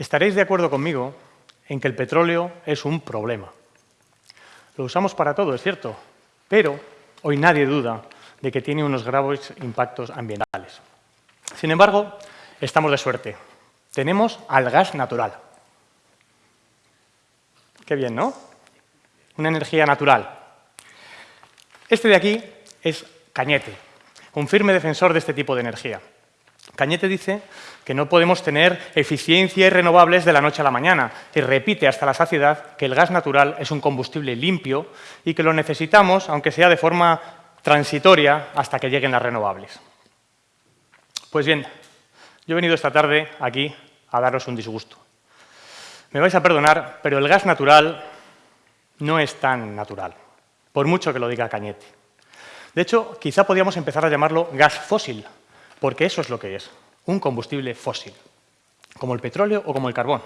Estaréis de acuerdo conmigo en que el petróleo es un problema. Lo usamos para todo, es cierto, pero hoy nadie duda de que tiene unos graves impactos ambientales. Sin embargo, estamos de suerte. Tenemos al gas natural. Qué bien, ¿no? Una energía natural. Este de aquí es Cañete, un firme defensor de este tipo de energía. Cañete dice que no podemos tener eficiencia y renovables de la noche a la mañana y repite hasta la saciedad que el gas natural es un combustible limpio y que lo necesitamos, aunque sea de forma transitoria, hasta que lleguen las renovables. Pues bien, yo he venido esta tarde aquí a daros un disgusto. Me vais a perdonar, pero el gas natural no es tan natural, por mucho que lo diga Cañete. De hecho, quizá podríamos empezar a llamarlo gas fósil, porque eso es lo que es, un combustible fósil, como el petróleo o como el carbón.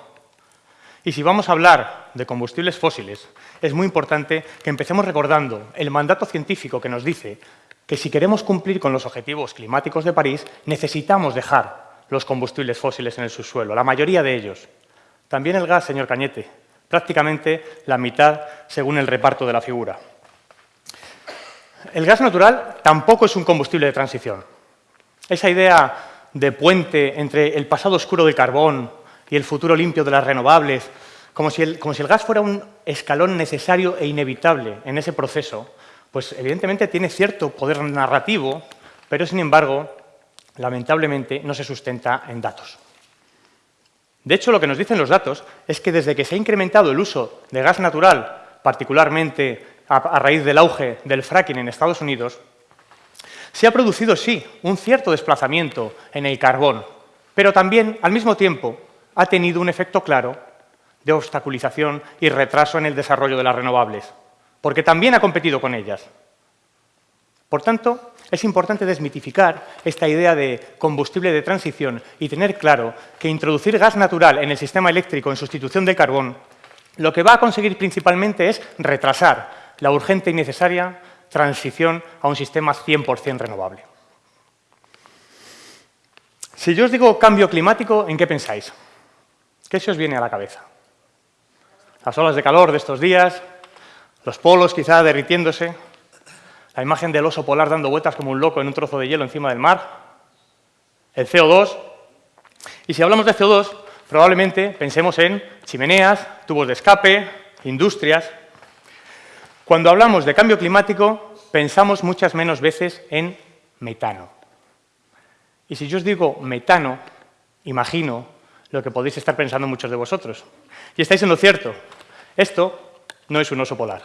Y si vamos a hablar de combustibles fósiles, es muy importante que empecemos recordando el mandato científico que nos dice que si queremos cumplir con los objetivos climáticos de París, necesitamos dejar los combustibles fósiles en el subsuelo, la mayoría de ellos. También el gas, señor Cañete, prácticamente la mitad según el reparto de la figura. El gas natural tampoco es un combustible de transición. Esa idea de puente entre el pasado oscuro del carbón y el futuro limpio de las renovables, como si, el, gas fuera un escalón necesario e inevitable en ese proceso, pues evidentemente tiene cierto poder narrativo, pero sin embargo, lamentablemente, no se sustenta en datos. De hecho, lo que nos dicen los datos es que desde que se ha incrementado el uso de gas natural, particularmente a, raíz del auge del fracking en Estados Unidos, se ha producido, sí, un cierto desplazamiento en el carbón, pero también, al mismo tiempo, ha tenido un efecto claro de obstaculización y retraso en el desarrollo de las renovables, porque también ha competido con ellas. Por tanto, es importante desmitificar esta idea de combustible de transición y tener claro que introducir gas natural en el sistema eléctrico en sustitución de carbón lo que va a conseguir principalmente es retrasar la urgente y necesaria transición a un sistema 100% renovable. Si yo os digo cambio climático, ¿en qué pensáis? ¿Qué se os viene a la cabeza? Las olas de calor de estos días, los polos quizá derritiéndose, la imagen del oso polar dando vueltas como un loco en un trozo de hielo encima del mar, el CO2. Y si hablamos de CO2, probablemente pensemos en chimeneas, tubos de escape, industrias. Cuando hablamos de cambio climático, pensamos muchas menos veces en metano. Y si yo os digo metano, imagino lo que podéis estar pensando muchos de vosotros. Y estáis en lo cierto. Esto no es un oso polar.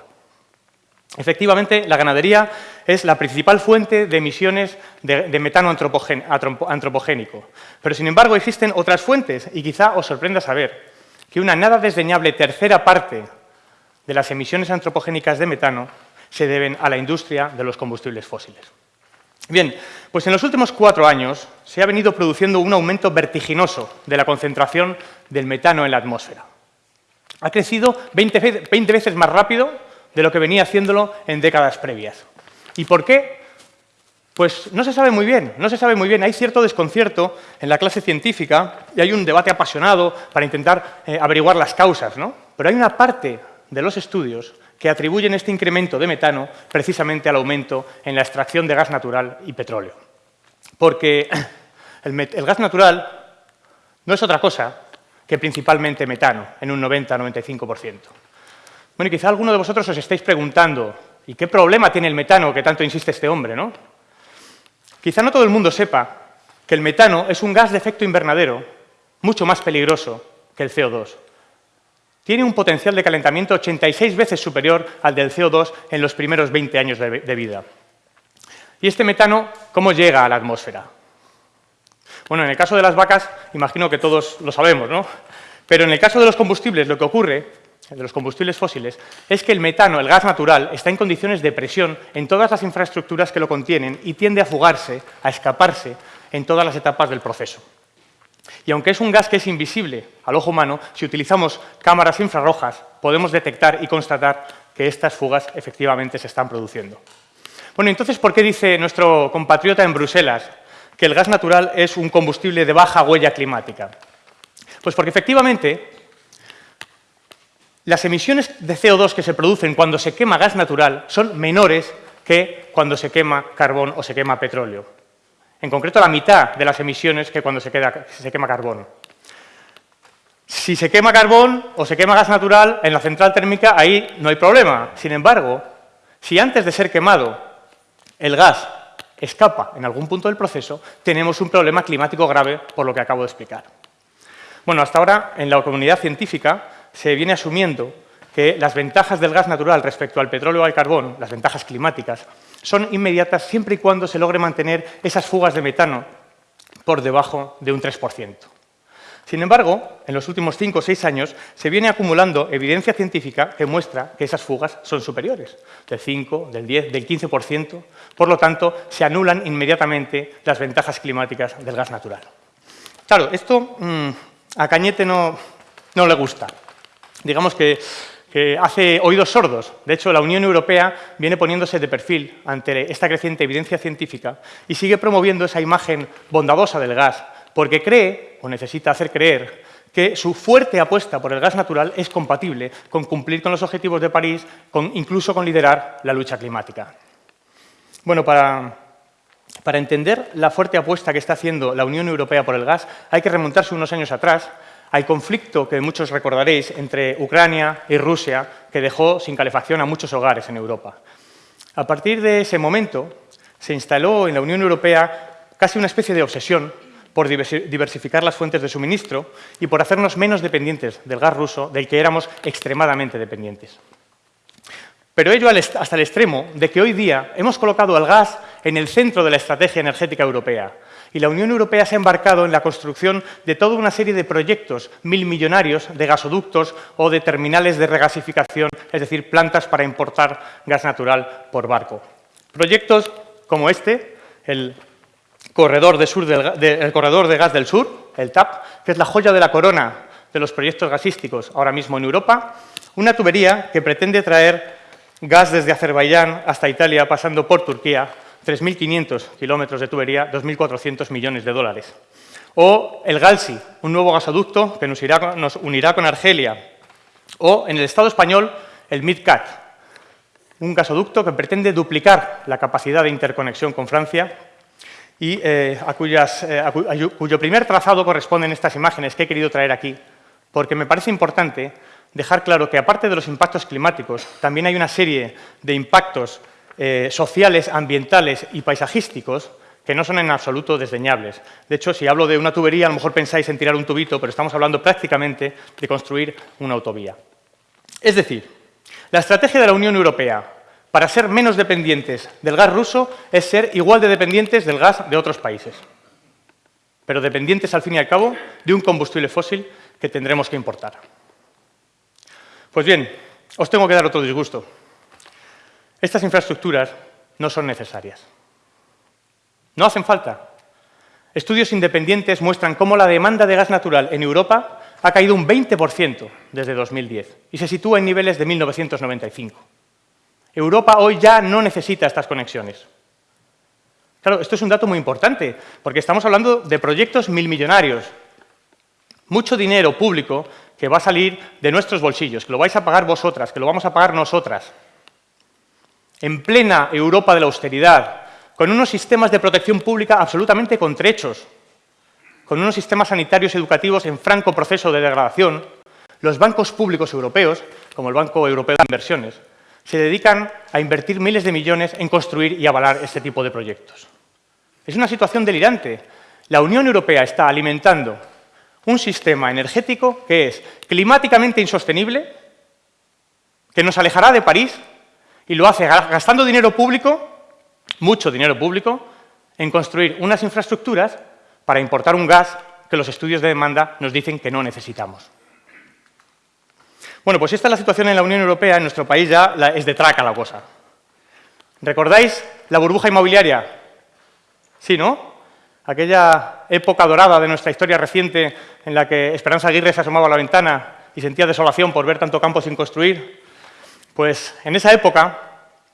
Efectivamente, la ganadería es la principal fuente de emisiones de, metano antropogénico. Pero, sin embargo, existen otras fuentes y quizá os sorprenda saber que una nada desdeñable tercera parte de las emisiones antropogénicas de metano se deben a la industria de los combustibles fósiles. Bien, pues en los últimos cuatro años se ha venido produciendo un aumento vertiginoso de la concentración del metano en la atmósfera. Ha crecido 20, 20 veces más rápido de lo que venía haciéndolo en décadas previas. ¿Y por qué? Pues no se sabe muy bien, no se sabe muy bien. Hay cierto desconcierto en la clase científica y hay un debate apasionado para intentar eh, averiguar las causas, ¿no? Pero hay una parte de los estudios que atribuyen este incremento de metano precisamente al aumento en la extracción de gas natural y petróleo. Porque el, gas natural no es otra cosa que principalmente metano, en un 90-95%. Bueno, y quizá alguno de vosotros os estáis preguntando, ¿y qué problema tiene el metano que tanto insiste este hombre, no? Quizá no todo el mundo sepa que el metano es un gas de efecto invernadero mucho más peligroso que el CO2. Tiene un potencial de calentamiento 86 veces superior al del CO2 en los primeros 20 años de, vida. ¿Y este metano cómo llega a la atmósfera? Bueno, en el caso de las vacas, imagino que todos lo sabemos, ¿no? Pero en el caso de los combustibles, lo que ocurre de los combustibles fósiles, es que el metano, el gas natural, está en condiciones de presión en todas las infraestructuras que lo contienen y tiende a fugarse, a escaparse en todas las etapas del proceso. Y aunque es un gas que es invisible al ojo humano, si utilizamos cámaras infrarrojas podemos detectar y constatar que estas fugas efectivamente se están produciendo. Bueno, entonces, ¿por qué dice nuestro compatriota en Bruselas que el gas natural es un combustible de baja huella climática? Pues porque efectivamente las emisiones de CO2 que se producen cuando se quema gas natural son menores que cuando se quema carbón o se quema petróleo. En concreto, la mitad de las emisiones que cuando se, quema carbón. Si se quema carbón o se quema gas natural en la central térmica, ahí no hay problema. Sin embargo, si antes de ser quemado el gas escapa en algún punto del proceso, tenemos un problema climático grave por lo que acabo de explicar. Bueno, hasta ahora en la comunidad científica se viene asumiendo que las ventajas del gas natural respecto al petróleo o al carbón, las ventajas climáticas, son inmediatas siempre y cuando se logre mantener esas fugas de metano por debajo de un 3%. Sin embargo, en los últimos 5 o 6 años se viene acumulando evidencia científica que muestra que esas fugas son superiores, del 5, del 10, del 15%. Por lo tanto, se anulan inmediatamente las ventajas climáticas del gas natural. Claro, esto mm, a Cañete no, no le gusta. Digamos que, que hace oídos sordos. De hecho, la Unión Europea viene poniéndose de perfil ante esta creciente evidencia científica y sigue promoviendo esa imagen bondadosa del gas porque cree, o necesita hacer creer, que su fuerte apuesta por el gas natural es compatible con cumplir con los objetivos de París, incluso con liderar la lucha climática. Bueno, para, para entender la fuerte apuesta que está haciendo la Unión Europea por el gas, hay que remontarse unos años atrás al conflicto que muchos recordaréis entre Ucrania y Rusia, que dejó sin calefacción a muchos hogares en Europa. A partir de ese momento, se instaló en la Unión Europea casi una especie de obsesión por diversificar las fuentes de suministro y por hacernos menos dependientes del gas ruso, del que éramos extremadamente dependientes. Pero ello hasta el extremo de que hoy día hemos colocado al gas en el centro de la estrategia energética europea y la Unión Europea se ha embarcado en la construcción de toda una serie de proyectos mil millonarios de gasoductos o de terminales de regasificación, es decir, plantas para importar gas natural por barco. Proyectos como este, el corredor de, sur del, corredor de gas del sur, el TAP, que es la joya de la corona de los proyectos gasísticos ahora mismo en Europa, una tubería que pretende traer gas desde Azerbaiyán hasta Italia pasando por Turquía, 3.500 kilómetros de tubería, 2.400 millones de dólares. O el Galsi, un nuevo gasoducto que nos, nos unirá con Argelia. O en el Estado español, el MidCat, un gasoducto que pretende duplicar la capacidad de interconexión con Francia y eh, a, eh, cuyo primer trazado corresponden estas imágenes que he querido traer aquí, porque me parece importante dejar claro que aparte de los impactos climáticos, también hay una serie de impactos eh, sociales, ambientales y paisajísticos que no son en absoluto desdeñables. De hecho, si hablo de una tubería, a lo mejor pensáis en tirar un tubito, pero estamos hablando prácticamente de construir una autovía. Es decir, la estrategia de la Unión Europea para ser menos dependientes del gas ruso es ser igual de dependientes del gas de otros países, pero dependientes, al fin y al cabo, de un combustible fósil que tendremos que importar. Pues bien, os tengo que dar otro disgusto. Estas infraestructuras no son necesarias. No hacen falta. Estudios independientes muestran cómo la demanda de gas natural en Europa ha caído un 20% desde 2010 y se sitúa en niveles de 1995. Europa hoy ya no necesita estas conexiones. Claro, esto es un dato muy importante, porque estamos hablando de proyectos milmillonarios. Mucho dinero público que va a salir de nuestros bolsillos, que lo vais a pagar vosotras, que lo vamos a pagar nosotras. En plena Europa de la austeridad, con unos sistemas de protección pública absolutamente contrechos, con unos sistemas sanitarios educativos en franco proceso de degradación, los bancos públicos europeos, como el Banco Europeo de Inversiones, se dedican a invertir miles de millones en construir y avalar este tipo de proyectos. Es una situación delirante. La Unión Europea está alimentando un sistema energético que es climáticamente insostenible, que nos alejará de París y lo hace gastando dinero público, mucho dinero público, en construir unas infraestructuras para importar un gas que los estudios de demanda nos dicen que no necesitamos. Bueno, pues esta es la situación en la Unión Europea, en nuestro país ya es de traca la cosa. ¿Recordáis la burbuja inmobiliaria? Sí, ¿no? Aquella época dorada de nuestra historia reciente en la que Esperanza Aguirre se asomaba a la ventana y sentía desolación por ver tanto campo sin construir. Pues en esa época,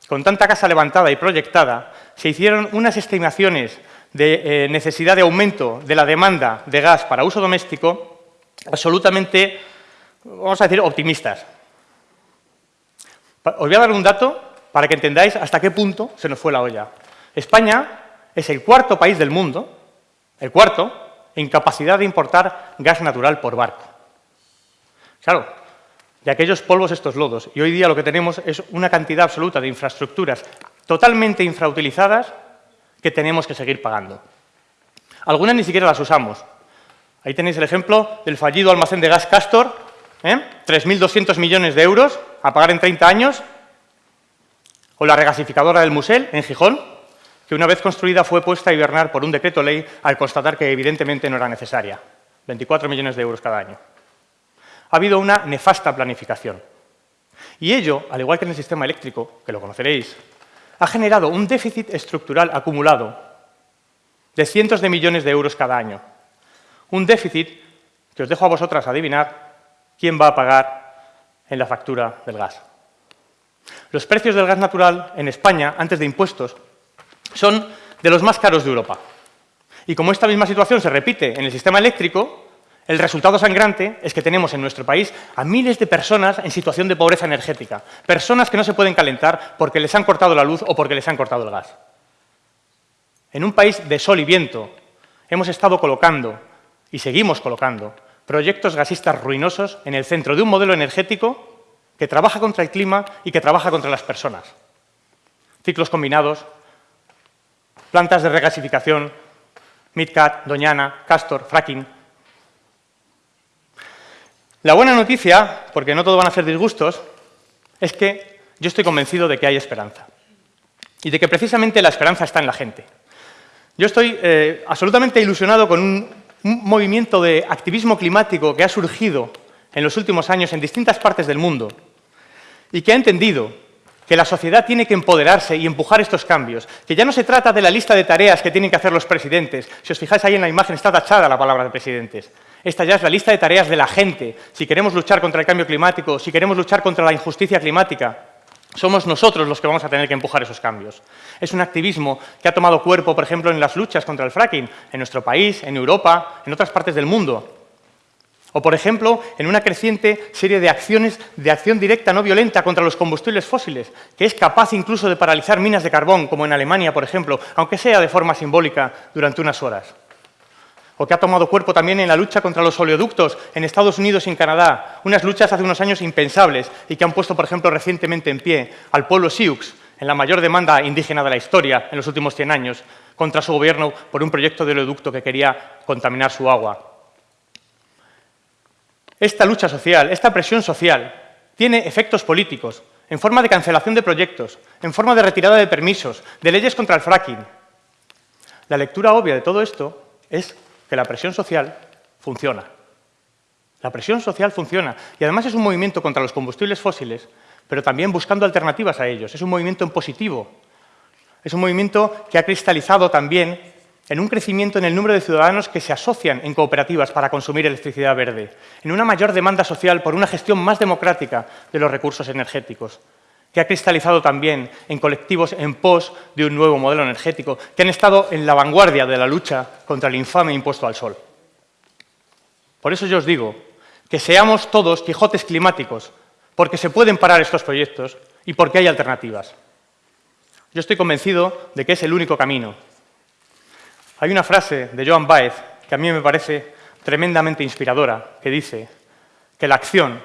con tanta casa levantada y proyectada, se hicieron unas estimaciones de eh, necesidad de aumento de la demanda de gas para uso doméstico absolutamente, vamos a decir, optimistas. Os voy a dar un dato para que entendáis hasta qué punto se nos fue la olla. España es el cuarto país del mundo, el cuarto, en capacidad de importar gas natural por barco. Claro, de aquellos polvos estos lodos. Y hoy día lo que tenemos es una cantidad absoluta de infraestructuras totalmente infrautilizadas que tenemos que seguir pagando. Algunas ni siquiera las usamos. Ahí tenéis el ejemplo del fallido almacén de gas Castor, ¿eh? 3.200 millones de euros a pagar en 30 años, o la regasificadora del Musel, en Gijón, que una vez construida fue puesta a hibernar por un decreto ley al constatar que evidentemente no era necesaria. 24 millones de euros cada año. Ha habido una nefasta planificación. Y ello, al igual que en el sistema eléctrico, que lo conoceréis, ha generado un déficit estructural acumulado de cientos de millones de euros cada año. Un déficit que os dejo a vosotras adivinar quién va a pagar en la factura del gas. Los precios del gas natural en España, antes de impuestos, son de los más caros de Europa. Y como esta misma situación se repite en el sistema eléctrico, el resultado sangrante es que tenemos en nuestro país a miles de personas en situación de pobreza energética, personas que no se pueden calentar porque les han cortado la luz o porque les han cortado el gas. En un país de sol y viento hemos estado colocando, y seguimos colocando, proyectos gasistas ruinosos en el centro de un modelo energético que trabaja contra el clima y que trabaja contra las personas. Ciclos combinados, plantas de regasificación, MidCat, Doñana, Castor, fracking. La buena noticia, porque no todo van a ser disgustos, es que yo estoy convencido de que hay esperanza y de que precisamente la esperanza está en la gente. Yo estoy eh, absolutamente ilusionado con un, un movimiento de activismo climático que ha surgido en los últimos años en distintas partes del mundo y que ha entendido que la sociedad tiene que empoderarse y empujar estos cambios, que ya no se trata de la lista de tareas que tienen que hacer los presidentes. Si os fijáis ahí en la imagen está tachada la palabra de presidentes. Esta ya es la lista de tareas de la gente. Si queremos luchar contra el cambio climático, si queremos luchar contra la injusticia climática, somos nosotros los que vamos a tener que empujar esos cambios. Es un activismo que ha tomado cuerpo, por ejemplo, en las luchas contra el fracking, en nuestro país, en Europa, en otras partes del mundo. O, por ejemplo, en una creciente serie de acciones de acción directa no violenta contra los combustibles fósiles, que es capaz incluso de paralizar minas de carbón, como en Alemania, por ejemplo, aunque sea de forma simbólica durante unas horas. O que ha tomado cuerpo también en la lucha contra los oleoductos en Estados Unidos y en Canadá, unas luchas hace unos años impensables y que han puesto, por ejemplo, recientemente en pie al pueblo Sioux, en la mayor demanda indígena de la historia en los últimos 100 años, contra su gobierno por un proyecto de oleoducto que quería contaminar su agua. Esta lucha social, esta presión social, tiene efectos políticos, en forma de cancelación de proyectos, en forma de retirada de permisos, de leyes contra el fracking. La lectura obvia de todo esto es que la presión social funciona. La presión social funciona y además es un movimiento contra los combustibles fósiles, pero también buscando alternativas a ellos. Es un movimiento en positivo. Es un movimiento que ha cristalizado también en un crecimiento en el número de ciudadanos que se asocian en cooperativas para consumir electricidad verde, en una mayor demanda social por una gestión más democrática de los recursos energéticos, que ha cristalizado también en colectivos en pos de un nuevo modelo energético, que han estado en la vanguardia de la lucha contra el infame impuesto al sol. Por eso yo os digo que seamos todos Quijotes climáticos, porque se pueden parar estos proyectos y porque hay alternativas. Yo estoy convencido de que es el único camino, hay una frase de Joan Baez que a mí me parece tremendamente inspiradora, que dice que la acción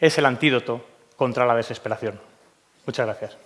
es el antídoto contra la desesperación. Muchas gracias.